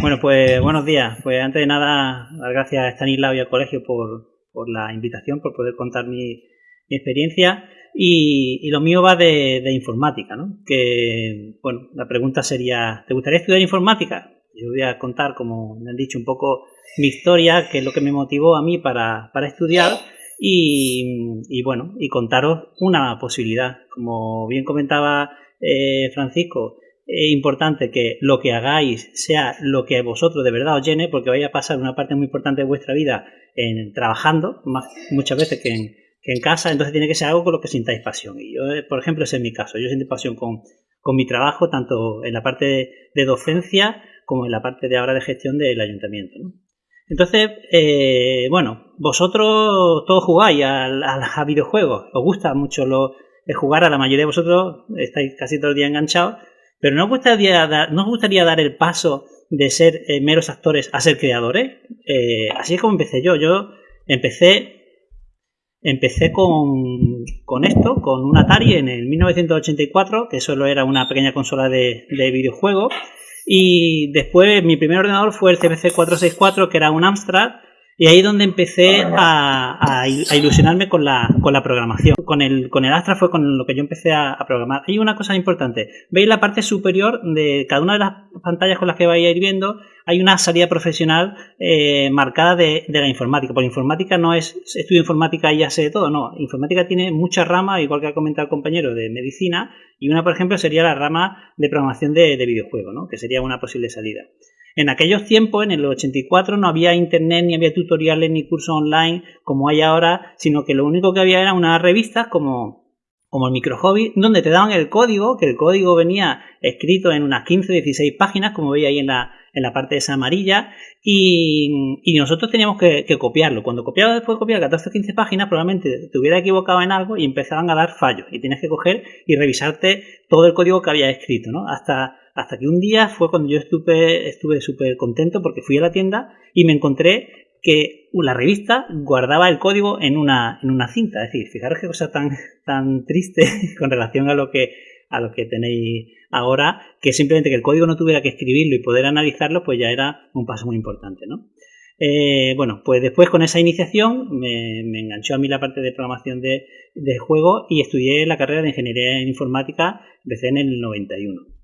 Bueno, pues buenos días. Pues antes de nada, dar gracias a Stanislao y al colegio por, por la invitación, por poder contar mi, experiencia. Y, lo mío va de, informática, ¿no? Que, bueno, la pregunta sería, ¿te gustaría estudiar informática? Yo voy a contar, como me han dicho, un poco mi historia, que es lo que me motivó a mí para, para estudiar. Y, y, bueno, y contaros una posibilidad. Como bien comentaba eh, Francisco, es importante que lo que hagáis sea lo que vosotros de verdad os llene, porque vais a pasar una parte muy importante de vuestra vida en trabajando, más, muchas veces que en, que en casa, entonces tiene que ser algo con lo que sintáis pasión. Y yo, eh, por ejemplo, ese es mi caso. Yo siento pasión con, con mi trabajo, tanto en la parte de, docencia como en la parte de ahora de gestión del ayuntamiento. Entonces, eh, bueno, vosotros todos jugáis a, a, videojuegos, os gusta mucho lo, jugar, a la mayoría de vosotros estáis casi todo el día enganchados, pero ¿no gustaría dar, ¿no os gustaría dar el paso de ser eh, meros actores a ser creadores? Eh, así es como empecé yo. Yo empecé empecé con, con, esto, con un Atari en el 1984, que solo era una pequeña consola de, de videojuegos. Y después mi primer ordenador fue el CPC 464, que era un Amstrad, y ahí es donde empecé a, ilusionarme con la, con la, programación. Con el, con el Astra fue con lo que yo empecé a, programar. Hay una cosa importante. Veis la parte superior de cada una de las pantallas con las que vais a ir viendo. Hay una salida profesional eh, marcada de, la informática. Porque informática no es estudio informática y ya sé de todo. No, informática tiene muchas ramas, igual que ha comentado el compañero de medicina. Y una, por ejemplo, sería la rama de programación de, de videojuegos, ¿no? que sería una posible salida. En aquellos tiempos, en el 84, no había internet, ni había tutoriales, ni cursos online como hay ahora, sino que lo único que había eran unas revistas como, como el Micro Hobby, donde te daban el código, que el código venía escrito en unas 15, 16 páginas, como veis ahí en la, parte esa amarilla, y, nosotros teníamos que, copiarlo. Cuando copiabas después de copiar 14 o 15 páginas, probablemente te hubiera equivocado en algo y empezaban a dar fallos, y tienes que coger y revisarte todo el código que había escrito, ¿no? Hasta hasta que un día fue cuando yo estuve estuve súper contento porque fui a la tienda y me encontré que la revista guardaba el código en una, en una cinta. Es decir, fijaros qué cosa tan, tan triste con relación a lo que a lo que tenéis ahora, que simplemente que el código no tuviera que escribirlo y poder analizarlo, pues ya era un paso muy importante, ¿no? Eh, bueno, pues después con esa iniciación me, enganchó a mí la parte de programación de, de, juego y estudié la carrera de Ingeniería en Informática, empecé en el 91.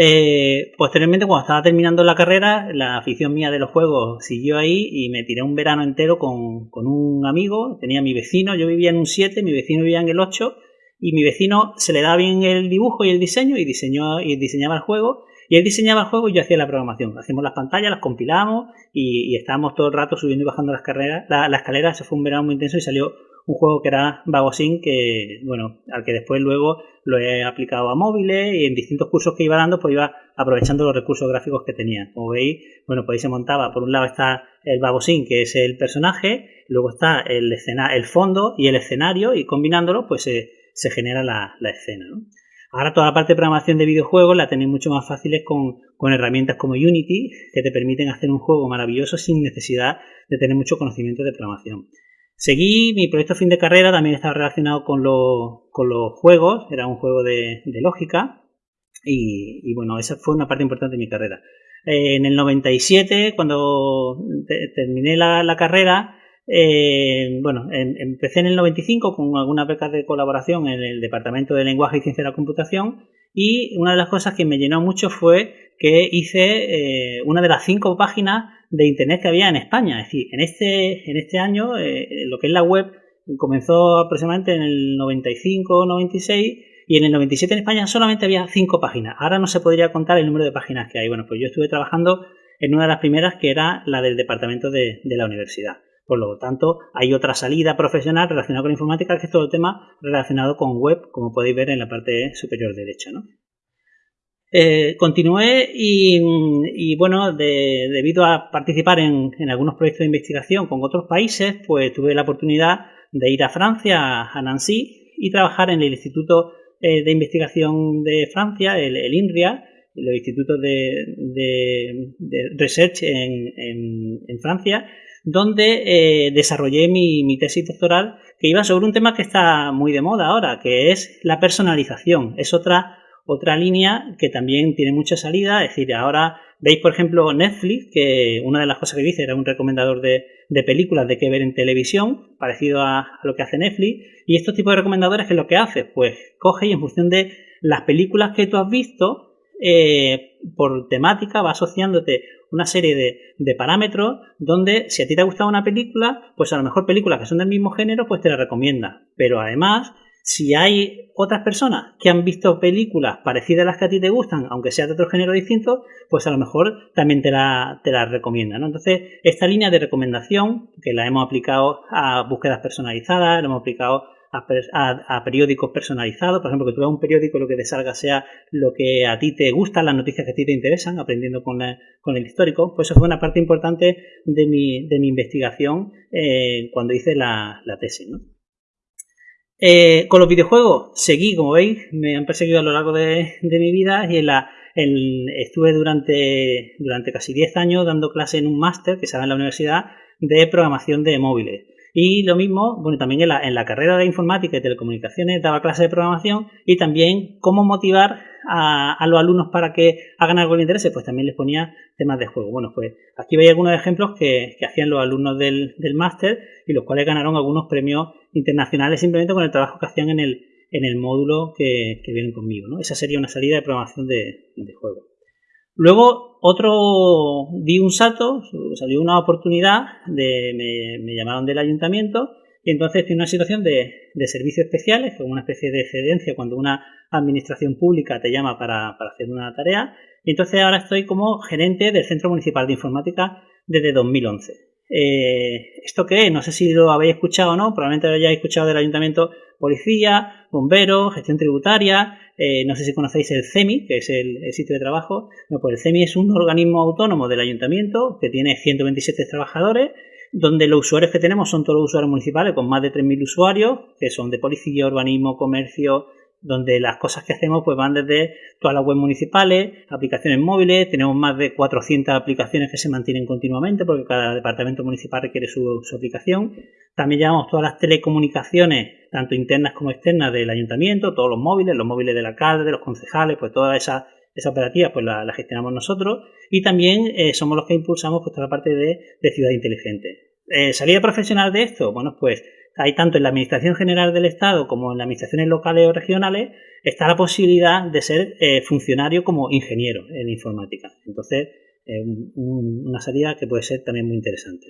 Eh, posteriormente, cuando estaba terminando la carrera, la afición mía de los juegos siguió ahí y me tiré un verano entero con, un amigo. Tenía mi vecino, yo vivía en un 7, mi vecino vivía en el 8 y mi vecino se le daba bien el dibujo y el diseño y, diseñó, y diseñaba el juego. Y él diseñaba el juego y yo hacía la programación. Hacíamos las pantallas, las compilamos y, estábamos todo el rato subiendo y bajando las carreras, la, escalera. Eso fue un verano muy intenso y salió un juego que era Vagosin, que, bueno, al que después luego lo he aplicado a móviles y en distintos cursos que iba dando, pues iba aprovechando los recursos gráficos que tenía. Como veis, bueno, pues ahí se montaba, por un lado está el Vagosin, que es el personaje, luego está el, escena, el fondo y el escenario, y combinándolo, pues se, genera la, escena. Ahora toda la parte de programación de videojuegos la tenéis mucho más fáciles con, con, herramientas como Unity, que te permiten hacer un juego maravilloso sin necesidad de tener mucho conocimiento de programación. Seguí mi proyecto fin de carrera, también estaba relacionado con, con los juegos, era un juego de, lógica y, bueno, esa fue una parte importante de mi carrera. Eh, en el 97, cuando terminé la, carrera, eh, bueno, em, empecé en el 95 con algunas becas de colaboración en el Departamento de Lenguaje y Ciencia de la Computación y una de las cosas que me llenó mucho fue que hice eh, una de las cinco páginas de Internet que había en España. Es decir, en este, en este año, eh, lo que es la web comenzó aproximadamente en el 95 96 y en el 97 en España solamente había cinco páginas. Ahora no se podría contar el número de páginas que hay. Bueno, pues yo estuve trabajando en una de las primeras que era la del departamento de, de la universidad. Por lo tanto, hay otra salida profesional relacionada con informática, que es todo el tema relacionado con web, como podéis ver en la parte superior derecha. Eh, continué y, bueno, debido a participar en, algunos proyectos de investigación con otros países, pues tuve la oportunidad de ir a Francia, a Nancy, y trabajar en el Instituto eh, de Investigación de Francia, el, INRIA, el Instituto de, Research en, Francia, donde eh, desarrollé mi, mi tesis doctoral que iba sobre un tema que está muy de moda ahora, que es la personalización. Es otra otra línea que también tiene mucha salida, es decir, ahora Veis, por ejemplo, Netflix, que una de las cosas que dice era un recomendador de, películas de qué ver en televisión, parecido a, lo que hace Netflix. Y estos tipos de recomendadores, ¿qué es lo que hace? Pues coge y en función de las películas que tú has visto, eh, por temática va asociándote una serie de, parámetros donde si a ti te ha gustado una película, pues a lo mejor películas que son del mismo género, pues te la recomienda. Pero además, si hay otras personas que han visto películas parecidas a las que a ti te gustan, aunque sea de otro género distinto, pues a lo mejor también te la, te la recomienda. Entonces, esta línea de recomendación, que la hemos aplicado a búsquedas personalizadas, la hemos aplicado a, periódicos personalizados, por ejemplo, que tú veas un periódico y lo que te salga sea lo que a ti te gusta, las noticias que a ti te interesan, aprendiendo con, el histórico, pues eso fue una parte importante de mi, de mi investigación eh, cuando hice la, tesis. Eh, con los videojuegos seguí, como veis, me han perseguido a lo largo de, mi vida y en la, estuve durante, durante casi 10 años dando clase en un máster que se da en la universidad de programación de móviles. Y lo mismo, bueno, también en la, en la carrera de informática y telecomunicaciones daba clases de programación y también cómo motivar a, los alumnos para que hagan algo de interés, pues también les ponía temas de juego. Bueno, pues aquí veis algunos ejemplos que, hacían los alumnos del, máster y los cuales ganaron algunos premios internacionales simplemente con el trabajo que hacían en el, en el módulo que, vienen conmigo. ¿no? Esa sería una salida de programación de, de juego. Luego, otro, di un salto, salió una oportunidad, de, me, llamaron del ayuntamiento y entonces tiene una situación de, servicios especiales, como una especie de excedencia cuando una administración pública te llama para, hacer una tarea. Y entonces ahora estoy como gerente del Centro Municipal de Informática desde 2011. Eh, ¿Esto qué es? No sé si lo habéis escuchado o no, probablemente lo hayáis escuchado del ayuntamiento policía, bomberos, gestión tributaria, eh, no sé si conocéis el CEMI, que es el, sitio de trabajo. No, pues el CEMI es un organismo autónomo del ayuntamiento que tiene 127 trabajadores, donde los usuarios que tenemos son todos los usuarios municipales, con más de 3.000 usuarios, que son de policía, urbanismo, comercio, donde las cosas que hacemos pues van desde todas las web municipales, aplicaciones móviles, tenemos más de 400 aplicaciones que se mantienen continuamente porque cada departamento municipal requiere su, aplicación. También llevamos todas las telecomunicaciones, tanto internas como externas del ayuntamiento, todos los móviles, los móviles del alcalde, de los concejales, pues toda esa, esa operativa pues la, gestionamos nosotros y también eh, somos los que impulsamos pues, toda la parte de, ciudad inteligente. Eh, ¿Salida profesional de esto? Bueno, pues hay tanto en la Administración General del Estado como en las administraciones locales o regionales, está la posibilidad de ser eh, funcionario como ingeniero en informática. Entonces, una salida que puede ser también muy interesante.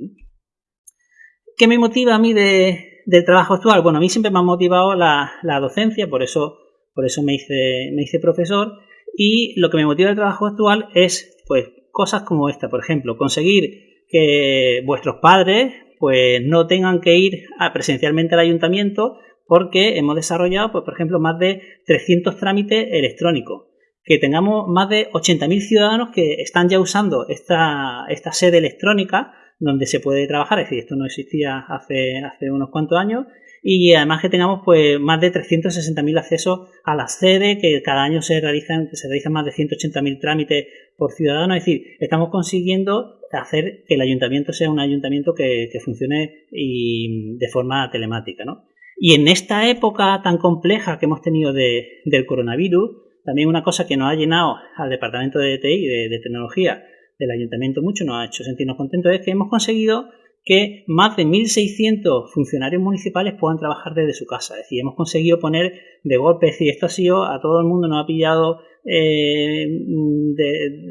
¿Qué me motiva a mí del trabajo actual? Bueno, a mí siempre me ha motivado la, docencia, por eso, por eso me, hice, me hice profesor. Y lo que me motiva del trabajo actual es pues cosas como esta, por ejemplo, conseguir que vuestros padres pues no tengan que ir presencialmente al ayuntamiento porque hemos desarrollado, pues, por ejemplo, más de 300 trámites electrónicos. Que tengamos más de 80.000 ciudadanos que están ya usando esta, esta sede electrónica donde se puede trabajar, es decir, esto no existía hace, unos cuantos años, y además que tengamos pues más de 360.000 accesos a la sede, que cada año se realizan, se realizan más de 180.000 trámites por ciudadano, es decir, estamos consiguiendo hacer que el ayuntamiento sea un ayuntamiento que, funcione y de forma telemática. ¿no? Y en esta época tan compleja que hemos tenido del coronavirus, también una cosa que nos ha llenado al departamento de TI, de, de tecnología del ayuntamiento mucho, nos ha hecho sentirnos contentos, es que hemos conseguido que más de 1.600 funcionarios municipales puedan trabajar desde su casa. Es decir, hemos conseguido poner de golpe, es esto ha sido, a todo el mundo nos ha pillado eh,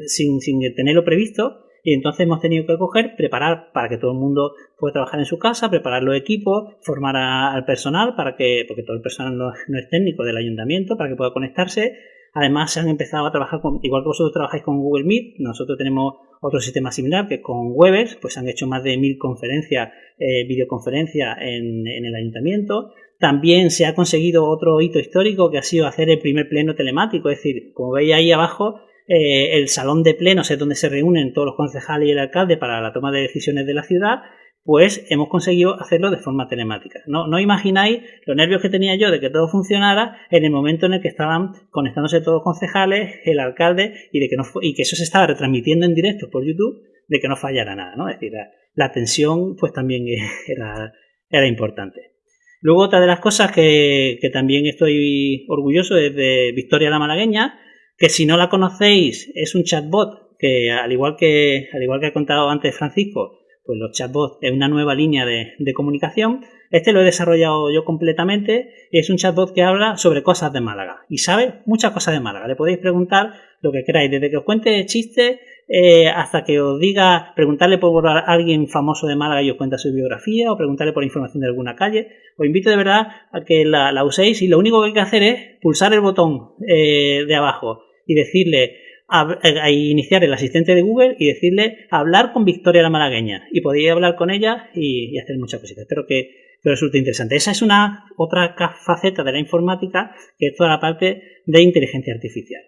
sin, sin tenerlo previsto, y entonces hemos tenido que coger, preparar para que todo el mundo pueda trabajar en su casa, preparar los equipos, formar al personal para que, porque todo el personal no, es técnico del ayuntamiento, para que pueda conectarse. Además, se han empezado a trabajar con, igual que vosotros trabajáis con Google Meet, nosotros tenemos otro sistema similar que con Webex, pues han hecho más de mil conferencias, eh, videoconferencias en, en el ayuntamiento. También se ha conseguido otro hito histórico que ha sido hacer el primer pleno telemático, es decir, como veis ahí abajo, eh, el salón de plenos es donde se reúnen todos los concejales y el alcalde para la toma de decisiones de la ciudad, pues hemos conseguido hacerlo de forma telemática. No, no imagináis los nervios que tenía yo de que todo funcionara en el momento en el que estaban conectándose todos los concejales, el alcalde, y de que no y que eso se estaba retransmitiendo en directo por YouTube, de que no fallara nada, ¿no? Es decir, la, tensión pues también era, era importante. Luego otra de las cosas que, que también estoy orgulloso es de Victoria la Malagueña, que si no la conocéis es un chatbot que al igual que, al igual que ha contado antes Francisco, pues los chatbots es una nueva línea de, comunicación. Este lo he desarrollado yo completamente y es un chatbot que habla sobre cosas de Málaga y sabe muchas cosas de Málaga. Le podéis preguntar lo que queráis, desde que os cuente chistes eh, hasta que os diga, preguntarle por alguien famoso de Málaga y os cuenta su biografía o preguntarle por información de alguna calle. Os invito de verdad a que la, uséis y lo único que hay que hacer es pulsar el botón eh, de abajo y decirle a, iniciar el asistente de Google y decirle hablar con Victoria la malagueña y podéis hablar con ella y, hacer muchas cositas. Espero que, que, resulte interesante. Esa es una otra faceta de la informática que es toda la parte de inteligencia artificial.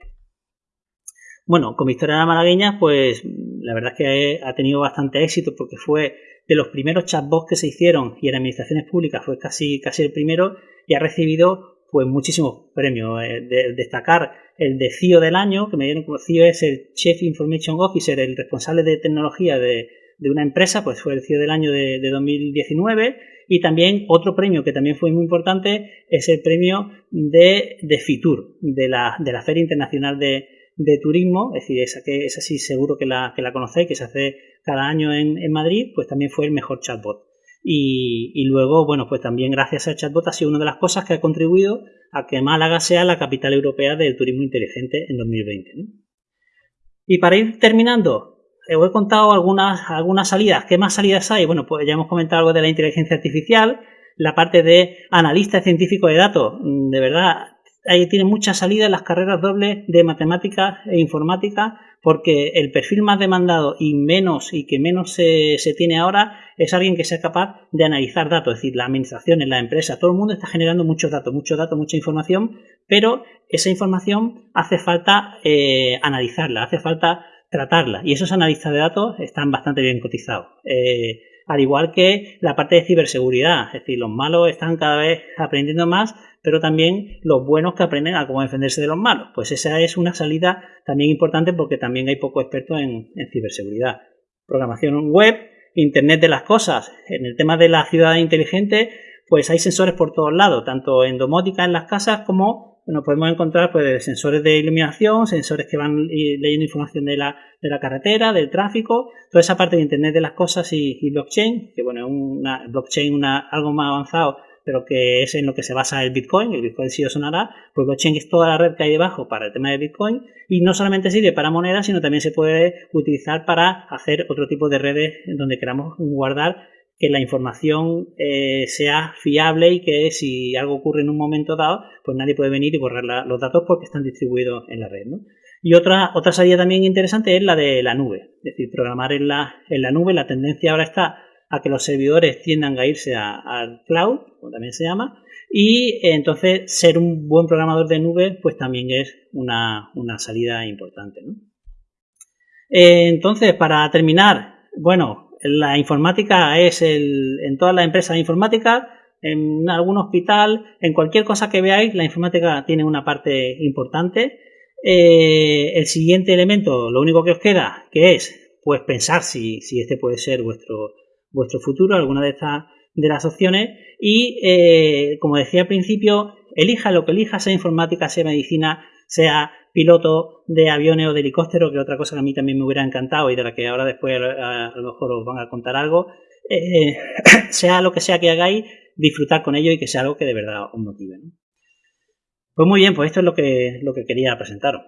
Bueno, con Victoria la malagueña, pues la verdad es que ha tenido bastante éxito porque fue de los primeros chatbots que se hicieron y en administraciones públicas fue casi, casi el primero y ha recibido pues muchísimos premios. Eh, destacar el de CIO del año, que me dieron como CIO es el Chief Information Officer, el responsable de tecnología de, una empresa, pues fue el CIO del año de, 2019. Y también otro premio que también fue muy importante es el premio de, de FITUR, de la, de la Feria Internacional de, Turismo, es decir, esa, que, esa sí seguro que la, que la conocéis, que se hace cada año en, en Madrid, pues también fue el mejor chatbot. Y, luego, bueno, pues también gracias al chatbot ha sido una de las cosas que ha contribuido a que Málaga sea la capital europea del turismo inteligente en 2020. Y para ir terminando, os he contado algunas, algunas salidas. ¿Qué más salidas hay? Bueno, pues ya hemos comentado algo de la inteligencia artificial, la parte de analista científico de datos. De verdad, ahí tiene mucha salida las carreras dobles de matemáticas e informática porque el perfil más demandado y menos y que menos se, tiene ahora es alguien que sea capaz de analizar datos, es decir, la administración en la empresa, todo el mundo está generando muchos datos, muchos datos, mucha información, pero esa información hace falta eh, analizarla, hace falta tratarla y esos analistas de datos están bastante bien cotizados. Eh, al igual que la parte de ciberseguridad, es decir, los malos están cada vez aprendiendo más pero también los buenos que aprenden a cómo defenderse de los malos. Pues esa es una salida también importante porque también hay poco expertos en, ciberseguridad. Programación web, Internet de las cosas. En el tema de la ciudad inteligente, pues hay sensores por todos lados, tanto en domótica en las casas como nos podemos encontrar pues, sensores de iluminación, sensores que van leyendo información de la, de la carretera, del tráfico, toda esa parte de Internet de las cosas y, blockchain, que bueno, es una blockchain una, algo más avanzado pero que es en lo que se basa el Bitcoin, el Bitcoin sí os sonará, pues blockchain es toda la red que hay debajo para el tema de Bitcoin y no solamente sirve para monedas, sino también se puede utilizar para hacer otro tipo de redes donde queramos guardar que la información eh, sea fiable y que si algo ocurre en un momento dado, pues nadie puede venir y borrar los datos porque están distribuidos en la red. Y otra, otra salida también interesante es la de la nube, es decir, programar en la, en la nube. La tendencia ahora está a que los servidores tiendan a irse al cloud, como también se llama, y entonces ser un buen programador de nube pues también es una, salida importante. Eh, entonces, para terminar, bueno, la informática es el, en todas las empresas de informática, en algún hospital, en cualquier cosa que veáis, la informática tiene una parte importante. Eh, el siguiente elemento, lo único que os queda, que es pues pensar si, si este puede ser vuestro, vuestro futuro, alguna de estas de las opciones y eh, como decía al principio, elija lo que elija, sea informática, sea medicina, sea piloto de aviones o de helicóptero, que otra cosa que a mí también me hubiera encantado y de la que ahora después a, lo mejor os van a contar algo, eh, sea lo que sea que hagáis, disfrutar con ello y que sea algo que de verdad os motive. Pues muy bien, pues esto es lo que, lo que quería presentaros.